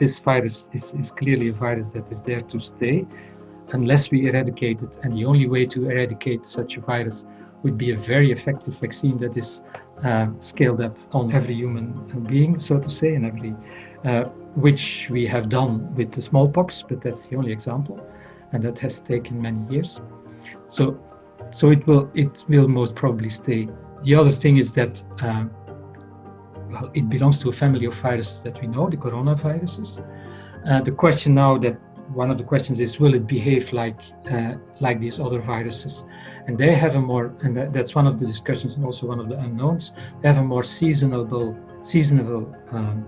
this virus is, is clearly a virus that is there to stay unless we eradicate it. And the only way to eradicate such a virus would be a very effective vaccine that is uh, scaled up on every human being, so to say, and every, uh, which we have done with the smallpox, but that's the only example, and that has taken many years. So, so it will it will most probably stay. The other thing is that uh, well, it belongs to a family of viruses that we know, the coronaviruses. Uh, the question now that one of the questions is, will it behave like uh, like these other viruses? And they have a more, and that's one of the discussions and also one of the unknowns, they have a more seasonable, seasonable um,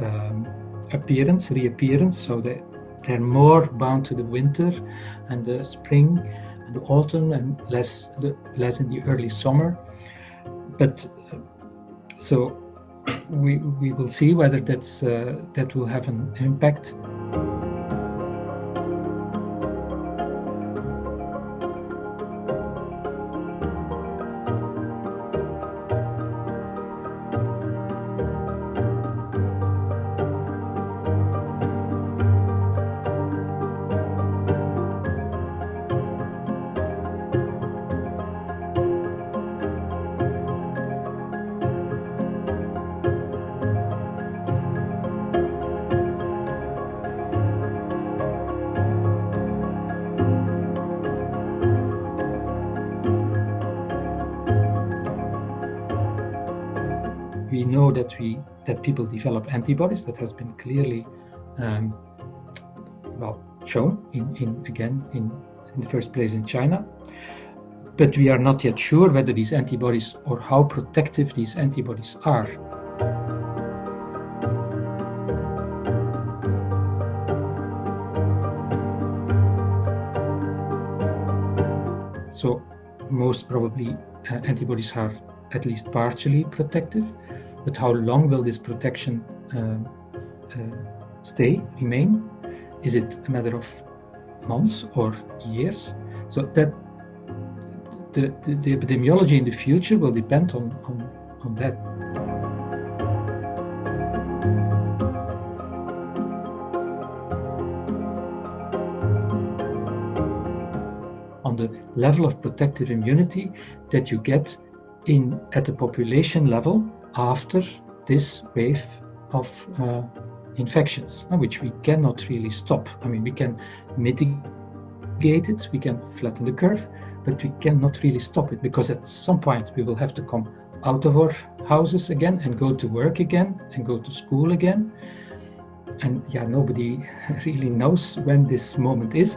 um, appearance, reappearance, so they, they're more bound to the winter and the spring and the autumn and less, the, less in the early summer. But uh, so we, we will see whether that's, uh, that will have an impact. We know that we that people develop antibodies that has been clearly um, well shown in, in again in, in the first place in China but we are not yet sure whether these antibodies or how protective these antibodies are. So most probably uh, antibodies are at least partially protective, but how long will this protection uh, uh, stay, remain? Is it a matter of months or years? So that the, the, the epidemiology in the future will depend on, on, on that. on the level of protective immunity that you get in at the population level after this wave of uh, infections, uh, which we cannot really stop. I mean, we can mitigate it, we can flatten the curve, but we cannot really stop it because at some point we will have to come out of our houses again and go to work again and go to school again. And yeah, nobody really knows when this moment is.